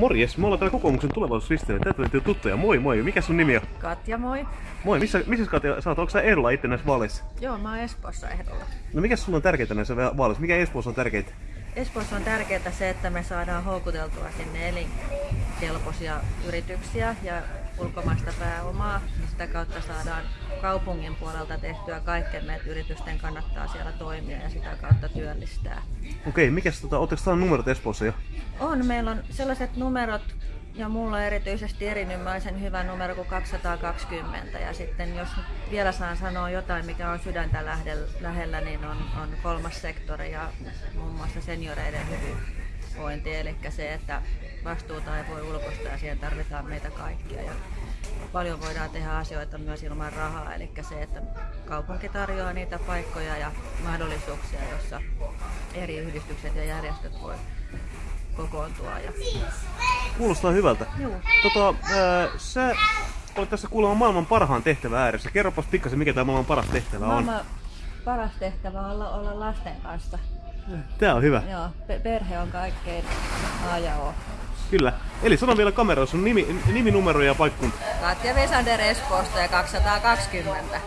Morjes, me ollaan täällä kokoomuksen tulevaisuusristeillä. Täältä löytyy tuttuja. Moi moi, mikä sun nimi on? Katja, moi. Moi, missä, missä Katja sä oot? Onko sä ehdolla itse näissä vaaleissa? Joo, mä oon Espoossa ehdolla. No mikä sulla on tärkeintä näissä vaaleissa? Mikä Espoossa on tärkeintä? Espoossa on tärkeää se, että me saadaan houkuteltua sinne elinkelpoisia yrityksiä ja ulkomaista pääomaa. Sitä kautta saadaan kaupungin puolelta tehtyä kaikkemme, että yritysten kannattaa siellä toimia ja sitä kautta työllistää. Okei, mikäs tota, ootteko saanut numerot Espoossa jo? On, meillä on sellaiset numerot, ja mulla on erityisesti erinomaisen hyvä numero kuin 220. Ja sitten jos vielä saan sanoa jotain, mikä on sydäntä lähellä, niin on, on kolmas sektori ja muun muassa senioreiden hyvinvointi. Eli se, että vastuuta ei voi ulkoistaa ja siihen tarvitaan meitä kaikkia. Ja paljon voidaan tehdä asioita myös ilman rahaa, eli se, että kaupunki tarjoaa niitä paikkoja ja mahdollisuuksia, joissa eri yhdistykset ja järjestöt voi kokoontua. Ja... Kuulostaa hyvältä. Joo. Tota, ää, sä olet tässä kuulemma maailman parhaan tehtävä ääressä. Kerropas pikkasen, mikä tämä maailman paras tehtävä on. Maailman paras tehtävä on olla, olla lasten kanssa. Tää on hyvä. Joo, pe- perhe on kaikkein A ja O. Kyllä. Eli sano vielä kameralla sun nimi, niminumero ja paikkunta. Katja Vesander Espoosta ja 220.